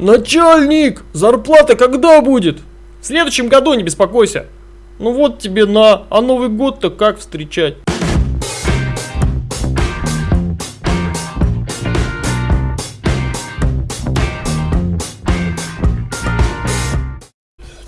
Начальник, зарплата когда будет? В следующем году, не беспокойся. Ну вот тебе на, а Новый год-то как встречать?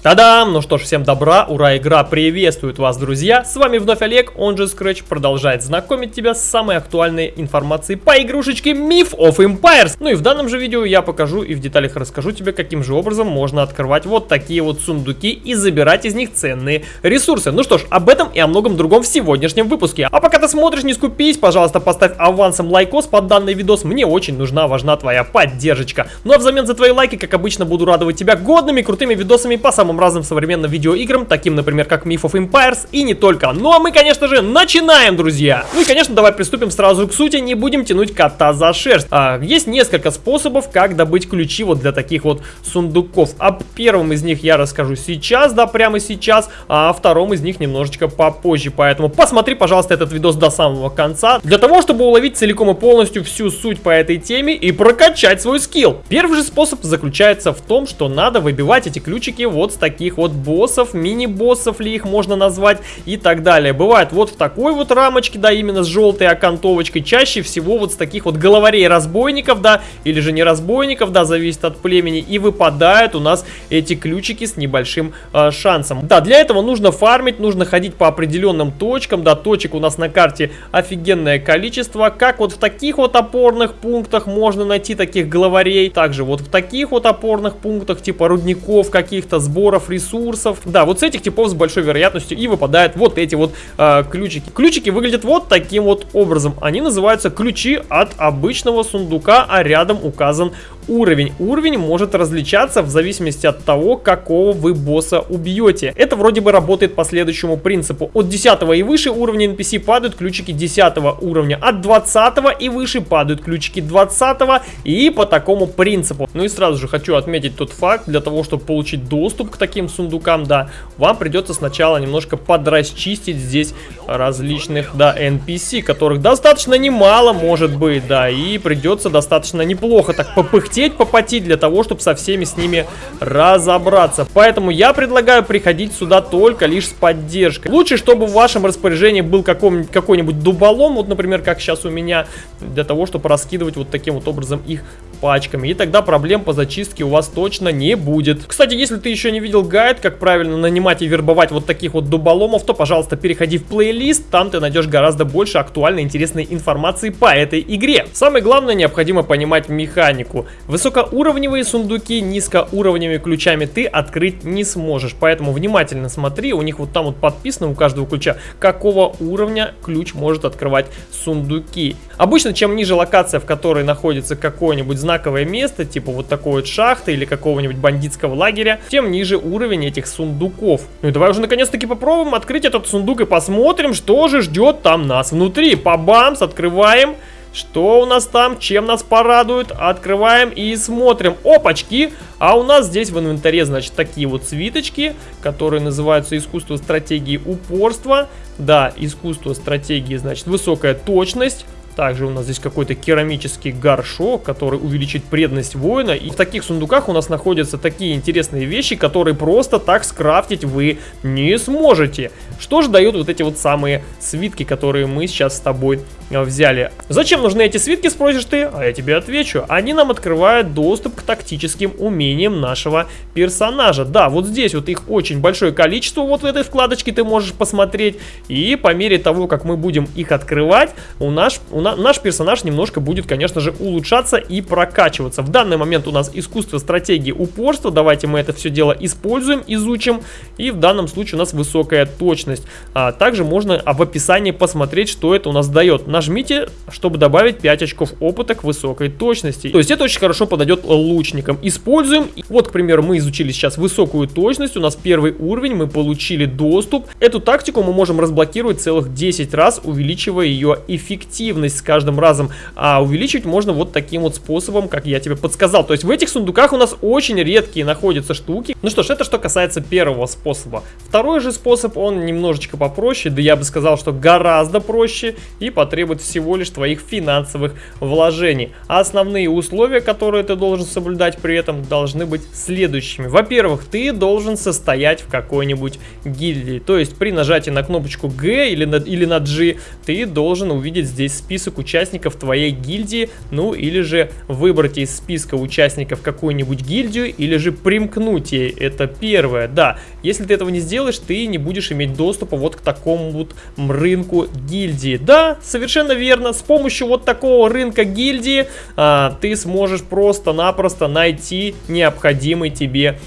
Та-дам! Ну что ж, всем добра, ура, игра приветствует вас, друзья! С вами вновь Олег, он же Scratch, продолжает знакомить тебя с самой актуальной информацией по игрушечке Myth of Empires. Ну и в данном же видео я покажу и в деталях расскажу тебе, каким же образом можно открывать вот такие вот сундуки и забирать из них ценные ресурсы. Ну что ж, об этом и о многом другом в сегодняшнем выпуске. А пока ты смотришь, не скупись, пожалуйста, поставь авансом лайкос под данный видос, мне очень нужна, важна твоя поддержка. Ну а взамен за твои лайки, как обычно, буду радовать тебя годными, крутыми видосами по самым самым разным современным видеоиграм, таким, например, как Myth of Empires и не только. Ну а мы, конечно же, начинаем, друзья! Ну и, конечно, давай приступим сразу к сути, не будем тянуть кота за шерсть. А, есть несколько способов, как добыть ключи вот для таких вот сундуков. О первом из них я расскажу сейчас, да, прямо сейчас, а о втором из них немножечко попозже. Поэтому посмотри, пожалуйста, этот видос до самого конца, для того, чтобы уловить целиком и полностью всю суть по этой теме и прокачать свой скилл. Первый же способ заключается в том, что надо выбивать эти ключики вот с таких вот боссов, мини-боссов ли их можно назвать и так далее. Бывает вот в такой вот рамочке, да, именно с желтой окантовочкой, чаще всего вот с таких вот головарей разбойников, да, или же не разбойников, да, зависит от племени, и выпадают у нас эти ключики с небольшим э, шансом. Да, для этого нужно фармить, нужно ходить по определенным точкам, да, точек у нас на карте офигенное количество, как вот в таких вот опорных пунктах можно найти таких главарей, также вот в таких вот опорных пунктах, типа рудников каких-то, сбор наборов ресурсов. Да, вот с этих типов с большой вероятностью и выпадают вот эти вот э, ключики. Ключики выглядят вот таким вот образом. Они называются ключи от обычного сундука, а рядом указан уровень. Уровень может различаться в зависимости от того, какого вы босса убьете. Это вроде бы работает по следующему принципу. От 10 и выше уровня NPC падают ключики 10 уровня. От 20 и выше падают ключики 20 и по такому принципу. Ну и сразу же хочу отметить тот факт, для того, чтобы получить доступ к таким сундукам, да, вам придется сначала немножко подрасчистить здесь различных, да, NPC, которых достаточно немало может быть, да, и придется достаточно неплохо так попыхтеть попотеть для того, чтобы со всеми с ними разобраться. Поэтому я предлагаю приходить сюда только лишь с поддержкой. Лучше, чтобы в вашем распоряжении был какой-нибудь дуболом, вот, например, как сейчас у меня, для того, чтобы раскидывать вот таким вот образом их пачками. И тогда проблем по зачистке у вас точно не будет. Кстати, если ты еще не видел гайд, как правильно нанимать и вербовать вот таких вот дуболомов, то, пожалуйста, переходи в плейлист. Там ты найдешь гораздо больше актуальной интересной информации по этой игре. Самое главное, необходимо понимать механику. Высокоуровневые сундуки низкоуровневыми ключами ты открыть не сможешь. Поэтому внимательно смотри, у них вот там вот подписано у каждого ключа, какого уровня ключ может открывать сундуки. Обычно, чем ниже локация, в которой находится какое-нибудь знаковое место, типа вот такой вот шахты или какого-нибудь бандитского лагеря, тем ниже уровень этих сундуков. Ну и давай уже наконец-таки попробуем открыть этот сундук и посмотрим, что же ждет там нас внутри. По-бамс, открываем. Что у нас там? Чем нас порадует? Открываем и смотрим. Опачки! А у нас здесь в инвентаре, значит, такие вот свиточки, которые называются искусство стратегии упорства. Да, искусство стратегии, значит, высокая точность. Также у нас здесь какой-то керамический горшок, который увеличит преданность воина. И в таких сундуках у нас находятся такие интересные вещи, которые просто так скрафтить вы не сможете. Что же дают вот эти вот самые свитки, которые мы сейчас с тобой э, взяли? Зачем нужны эти свитки, спросишь ты? А я тебе отвечу. Они нам открывают доступ к тактическим умениям нашего персонажа. Да, вот здесь вот их очень большое количество, вот в этой вкладочке ты можешь посмотреть. И по мере того, как мы будем их открывать, у нас, у на, наш персонаж немножко будет, конечно же, улучшаться и прокачиваться. В данный момент у нас искусство стратегии упорства. Давайте мы это все дело используем, изучим. И в данном случае у нас высокая точность. А, также можно в описании посмотреть, что это у нас дает. Нажмите, чтобы добавить 5 очков опыта к высокой точности. То есть это очень хорошо подойдет лучникам. Используем. Вот, к примеру, мы изучили сейчас высокую точность. У нас первый уровень, мы получили доступ. Эту тактику мы можем разблокировать целых 10 раз, увеличивая ее эффективность с каждым разом, а увеличить можно вот таким вот способом, как я тебе подсказал. То есть в этих сундуках у нас очень редкие находятся штуки. Ну что ж, это что касается первого способа. Второй же способ, он немножечко попроще, да я бы сказал, что гораздо проще и потребует требует всего лишь твоих финансовых вложений. А основные условия, которые ты должен соблюдать при этом, должны быть следующими. Во-первых, ты должен состоять в какой-нибудь гильдии. То есть при нажатии на кнопочку G или на, или на G ты должен увидеть здесь список участников твоей гильдии, ну или же выбрать из списка участников какую-нибудь гильдию, или же примкнуть ей. Это первое, да. Если ты этого не сделаешь, ты не будешь иметь доступа вот к такому вот рынку гильдии. Да, совершенно верно, с помощью вот такого рынка гильдии а, ты сможешь просто-напросто найти необходимый тебе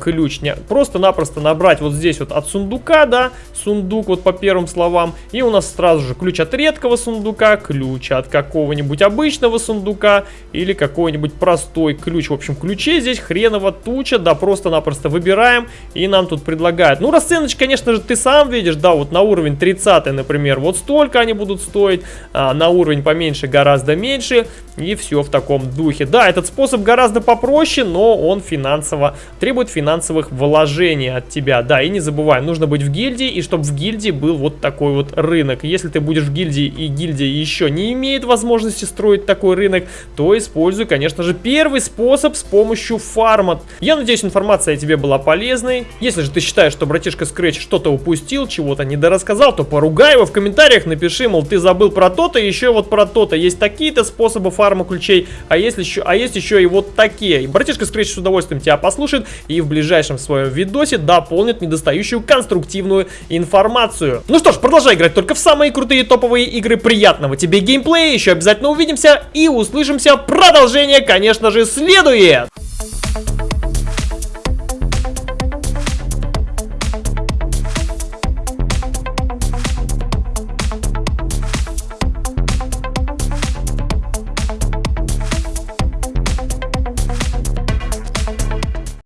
ключ. Просто-напросто набрать вот здесь вот от сундука, да, сундук вот по первым словам. И у нас сразу же ключ от редкого сундука, ключ от какого-нибудь обычного сундука или какой-нибудь простой ключ. В общем, ключей здесь хреново туча, да, просто-напросто выбираем и нам тут предлагают. Ну, расценочка, конечно же, ты сам видишь, да, вот на уровень 30, например, вот столько они будут стоить, а на уровень поменьше гораздо меньше и все в таком духе. Да, этот способ гораздо попроще, но он финансово требует требует финансовых вложений от тебя. Да, и не забывай, нужно быть в гильдии, и чтобы в гильдии был вот такой вот рынок. Если ты будешь в гильдии, и гильдия еще не имеет возможности строить такой рынок, то используй, конечно же, первый способ с помощью фарма. Я надеюсь, информация тебе была полезной. Если же ты считаешь, что братишка Scratch что-то упустил, чего-то недорассказал, то поругай его в комментариях, напиши, мол, ты забыл про то-то, еще вот про то-то. Есть такие-то способы фарма ключей, а есть еще, а есть еще и вот такие. Братишка Scratch с удовольствием тебя послушает и в ближайшем своем видосе дополнит недостающую конструктивную информацию. Ну что ж, продолжай играть только в самые крутые топовые игры. Приятного тебе геймплея, еще обязательно увидимся и услышимся. Продолжение, конечно же, следует!